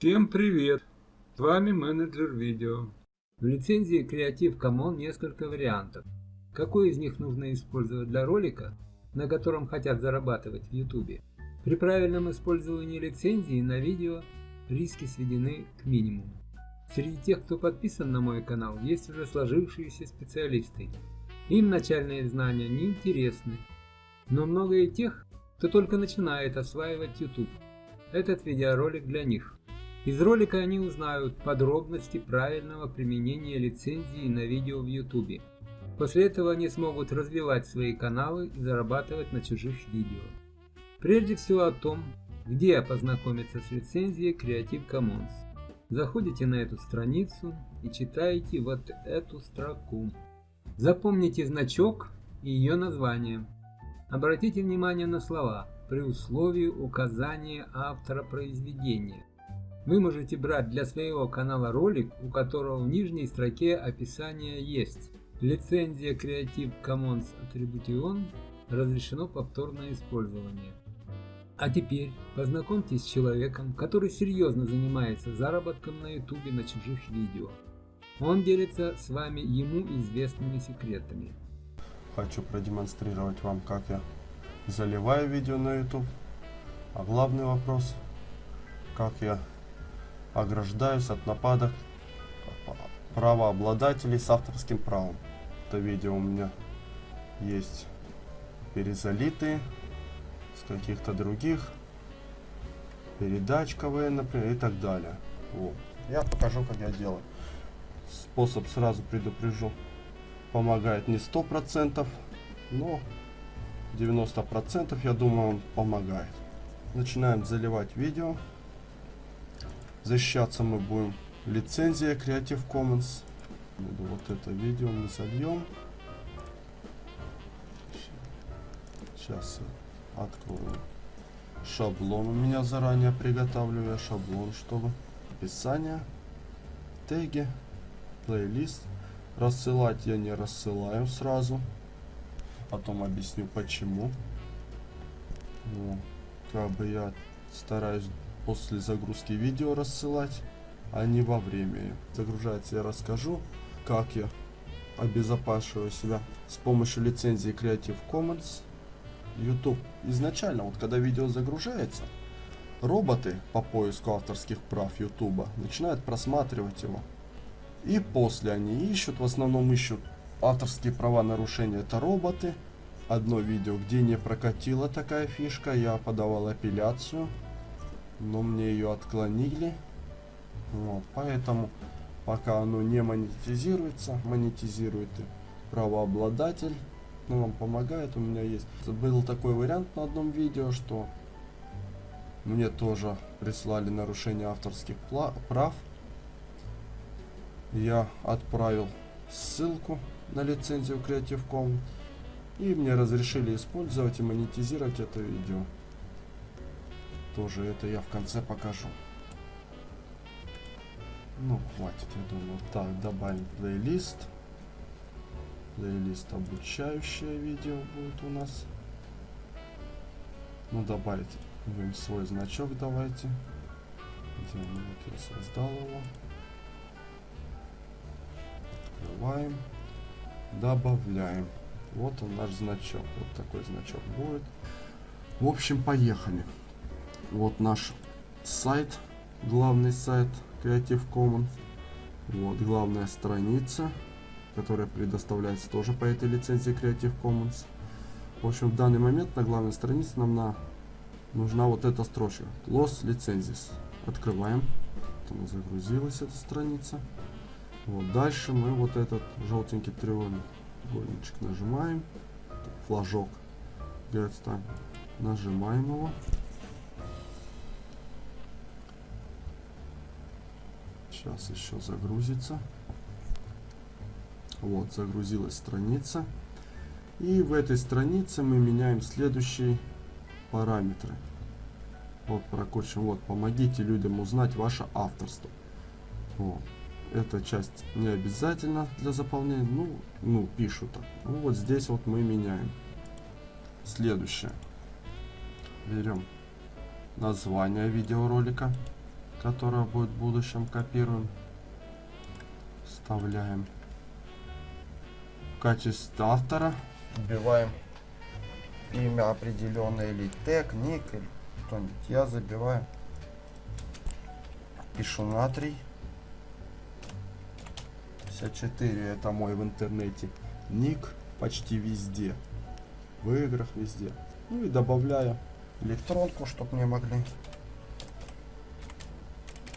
Всем привет! С вами менеджер видео. В лицензии Creative Commons несколько вариантов. Какой из них нужно использовать для ролика, на котором хотят зарабатывать в YouTube? При правильном использовании лицензии на видео риски сведены к минимуму. Среди тех, кто подписан на мой канал, есть уже сложившиеся специалисты. Им начальные знания не интересны, но много и тех, кто только начинает осваивать YouTube. Этот видеоролик для них. Из ролика они узнают подробности правильного применения лицензии на видео в YouTube. После этого они смогут развивать свои каналы и зарабатывать на чужих видео. Прежде всего о том, где познакомиться с лицензией Creative Commons. Заходите на эту страницу и читаете вот эту строку. Запомните значок и ее название. Обратите внимание на слова при условии указания автора произведения. Вы можете брать для своего канала ролик, у которого в нижней строке описания есть. Лицензия Creative Commons Attribution разрешено повторное использование. А теперь познакомьтесь с человеком, который серьезно занимается заработком на YouTube на чужих видео. Он делится с вами ему известными секретами. Хочу продемонстрировать вам, как я заливаю видео на YouTube. А главный вопрос, как я ограждаюсь от нападок правообладателей с авторским правом. Это видео у меня есть перезалитые с каких-то других передач КВН, например, и так далее. Вот. Я покажу, как я делаю. Способ сразу предупрежу. Помогает не сто процентов, но 90% я думаю он помогает. Начинаем заливать видео. Защищаться мы будем лицензия Creative Commons. Вот это видео мы зальем. Сейчас открою шаблон. У меня заранее приготовлю я шаблон, чтобы описание, теги, плейлист. Рассылать я не рассылаю сразу. Потом объясню почему. Ну, как бы я стараюсь после загрузки видео рассылать, а не во время. Загружается я расскажу, как я обезопашиваю себя с помощью лицензии Creative Commons. YouTube изначально, вот когда видео загружается, роботы по поиску авторских прав YouTube начинают просматривать его. И после они ищут, в основном ищут авторские права нарушения, это роботы. Одно видео, где не прокатила такая фишка, я подавал апелляцию но мне ее отклонили. Вот, поэтому пока оно не монетизируется, монетизирует правообладатель, ну, вам помогает. У меня есть был такой вариант на одном видео, что мне тоже прислали нарушение авторских прав. Я отправил ссылку на лицензию Creative Commons и мне разрешили использовать и монетизировать это видео. Тоже это я в конце покажу. Ну, хватит, я думаю. Так, добавим плейлист. Плейлист обучающее видео будет у нас. Ну, добавить свой значок давайте. Где он? Вот я создал его. Открываем. Добавляем. Вот он наш значок. Вот такой значок будет. В общем, поехали. Вот наш сайт, главный сайт Creative Commons. Вот главная страница, которая предоставляется тоже по этой лицензии Creative Commons. В общем, в данный момент на главной странице нам на, нужна вот эта строчка. Los Licenses. Открываем. Она загрузилась, эта страница. Вот дальше мы вот этот желтенький треугольничек нажимаем. Флажок. Нажимаем его. Сейчас еще загрузится. Вот, загрузилась страница. И в этой странице мы меняем следующие параметры. Вот, прокручиваем. Вот, помогите людям узнать ваше авторство. Вот. Эта часть не обязательно для заполнения. Ну, ну пишут так. Ну, вот здесь вот мы меняем. Следующее. Берем название видеоролика. Которая будет в будущем, копируем, вставляем. В качестве автора вбиваем имя определенное или тег, ник, или что-нибудь. Я забиваю, пишу натрий. 54 это мой в интернете ник почти везде. В играх везде. Ну и добавляю электронку, чтобы мне могли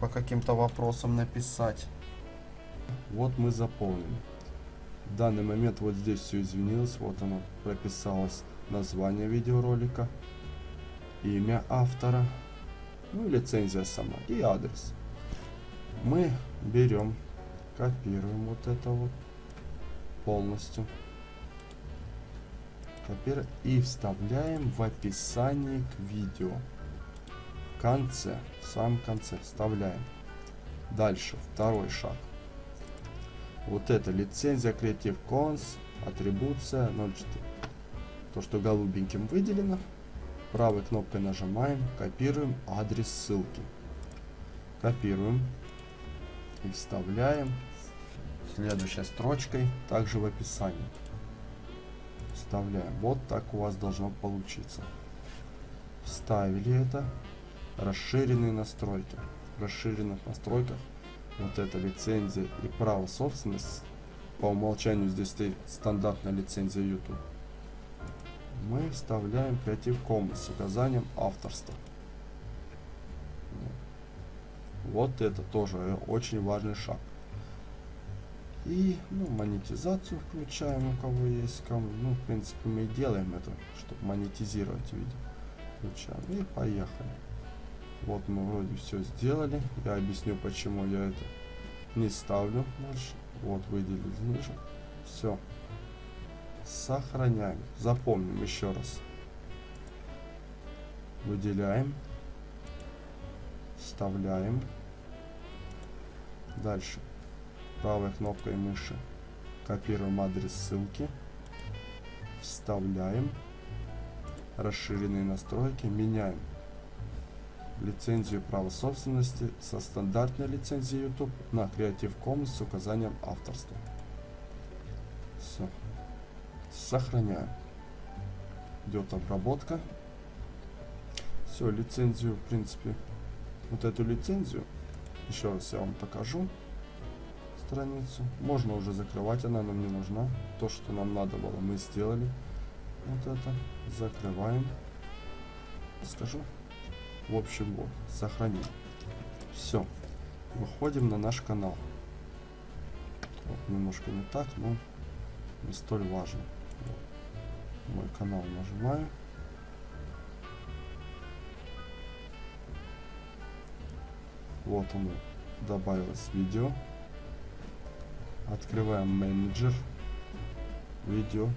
по каким-то вопросам написать. Вот мы заполнили. В данный момент вот здесь все изменилось. Вот оно прописалось название видеоролика, имя автора, ну и лицензия сама и адрес. Мы берем, копируем вот это вот полностью. Копируем и вставляем в описании к видео. Конце, в самом конце вставляем. Дальше, второй шаг. Вот это лицензия Creative Commons, атрибуция 04. То, что голубеньким выделено. Правой кнопкой нажимаем, копируем адрес ссылки. Копируем и вставляем следующей строчкой, также в описании. Вставляем. Вот так у вас должно получиться. Вставили это. Расширенные настройки. В расширенных настройках вот эта лицензия и право собственности. По умолчанию здесь стоит стандартная лицензия YouTube. Мы вставляем Creative Commons с указанием авторства. Вот это тоже очень важный шаг. И ну, монетизацию включаем, у кого есть. Кому, ну, в принципе, мы и делаем это, чтобы монетизировать видео. Включаем. И поехали. Вот мы вроде все сделали. Я объясню, почему я это не ставлю дальше. Вот выделили ниже. Все. Сохраняем. Запомним еще раз. Выделяем. Вставляем. Дальше. Правой кнопкой мыши копируем адрес ссылки. Вставляем. Расширенные настройки. Меняем лицензию права собственности со стандартной лицензией YouTube на Creative Commons с указанием авторства. Все. Сохраняем. Идет обработка. Все, лицензию, в принципе, вот эту лицензию, еще раз я вам покажу страницу. Можно уже закрывать, она нам не нужна. То, что нам надо было, мы сделали. Вот это. Закрываем. Скажу. В общем, вот, сохраним. Все. Выходим на наш канал. Вот, немножко не так, но не столь важно. Вот. Мой канал нажимаю. Вот оно добавилось видео. Открываем менеджер. Видео.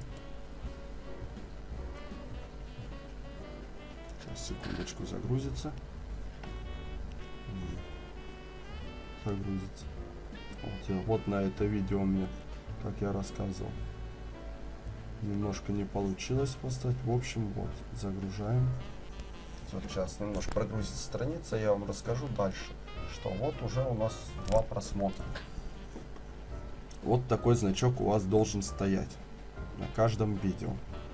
Секундочку, загрузится. Загрузится. Вот, вот на это видео мне, как я рассказывал. Немножко не получилось поставить. В общем, вот, загружаем. Вот сейчас немножко прогрузится страница, я вам расскажу дальше, что вот уже у нас два просмотра. Вот такой значок у вас должен стоять на каждом видео.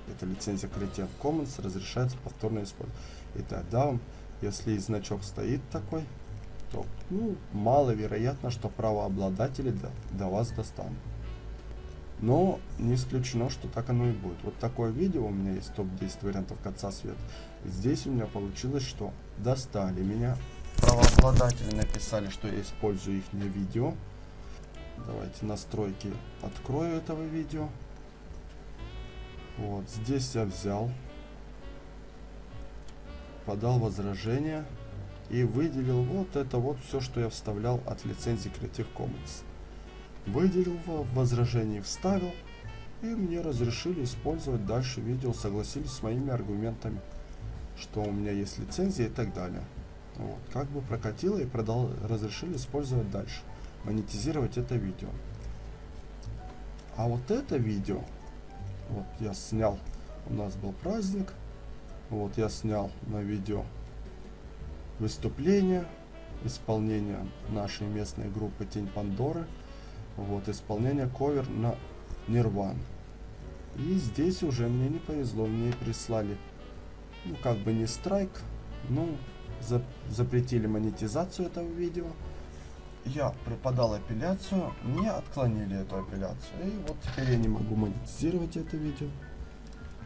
Это лицензия Creative Commons разрешается повторно использовать. И тогда если значок стоит такой, то ну, маловероятно, что правообладатели до, до вас достанут. Но не исключено, что так оно и будет. Вот такое видео у меня есть, топ-10 вариантов конца света. Здесь у меня получилось, что достали меня. Правообладатели написали, что я использую их видео. Давайте настройки открою этого видео. Вот, здесь я взял, подал возражение и выделил вот это вот все, что я вставлял от лицензии Creative Commons. Выделил в возражении, вставил, и мне разрешили использовать дальше видео, согласились с моими аргументами, что у меня есть лицензия и так далее. Вот, как бы прокатило и продал, разрешили использовать дальше, монетизировать это видео. А вот это видео вот я снял, у нас был праздник. Вот я снял на видео выступление. исполнение нашей местной группы Тень Пандоры. Вот, исполнение ковер на Нирван. И здесь уже мне не повезло, мне прислали, ну, как бы не страйк, за, запретили монетизацию этого видео. Я преподал апелляцию, мне отклонили эту апелляцию. И вот теперь я не могу монетизировать это видео.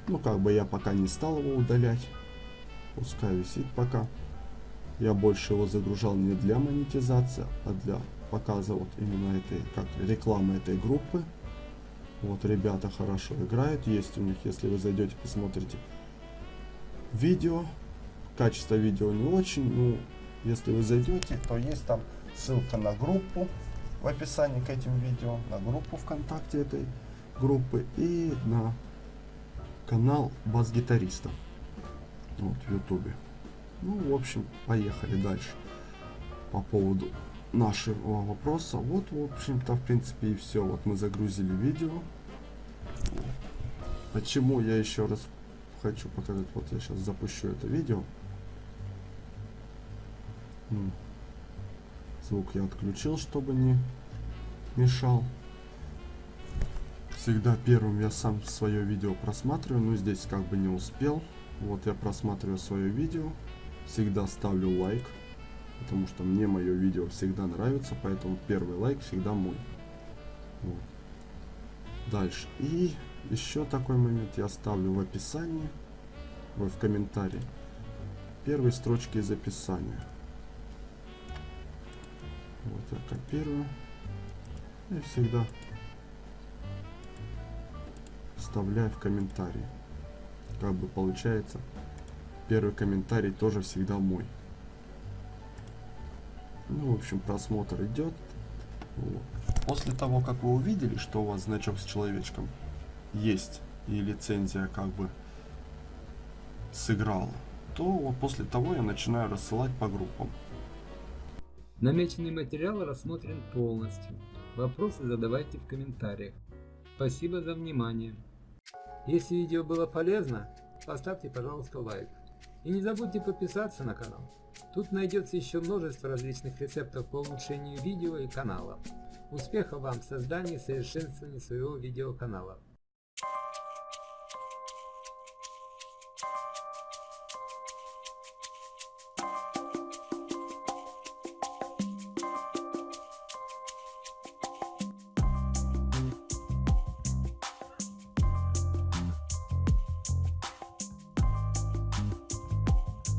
Ну, как бы я пока не стал его удалять. Пускай висит пока. Я больше его загружал не для монетизации, а для показа вот именно этой, как рекламы этой группы. Вот ребята хорошо играют, есть у них, если вы зайдете, посмотрите видео. Качество видео не очень, ну, если вы зайдете, то есть там ссылка на группу в описании к этим видео, на группу ВКонтакте этой группы и на канал бас-гитариста вот, в ютубе. Ну, в общем, поехали дальше. По поводу нашего вопроса. Вот, в общем-то, в принципе, и все. Вот мы загрузили видео. Почему я еще раз хочу показать. Вот я сейчас запущу это видео. Звук я отключил, чтобы не мешал. Всегда первым я сам свое видео просматриваю, но здесь как бы не успел. Вот я просматриваю свое видео. Всегда ставлю лайк, потому что мне мое видео всегда нравится, поэтому первый лайк всегда мой. Вот. Дальше. И еще такой момент я ставлю в описании, ой, в комментарии, первые строчки из описания. Вот я копирую и всегда вставляю в комментарии. Как бы получается, первый комментарий тоже всегда мой. Ну, в общем, просмотр идет. Вот. После того, как вы увидели, что у вас значок с человечком есть и лицензия как бы сыграла, то вот после того я начинаю рассылать по группам. Намеченный материал рассмотрен полностью. Вопросы задавайте в комментариях. Спасибо за внимание. Если видео было полезно, поставьте пожалуйста лайк. И не забудьте подписаться на канал. Тут найдется еще множество различных рецептов по улучшению видео и канала. Успехов вам в создании и совершенствовании своего видеоканала.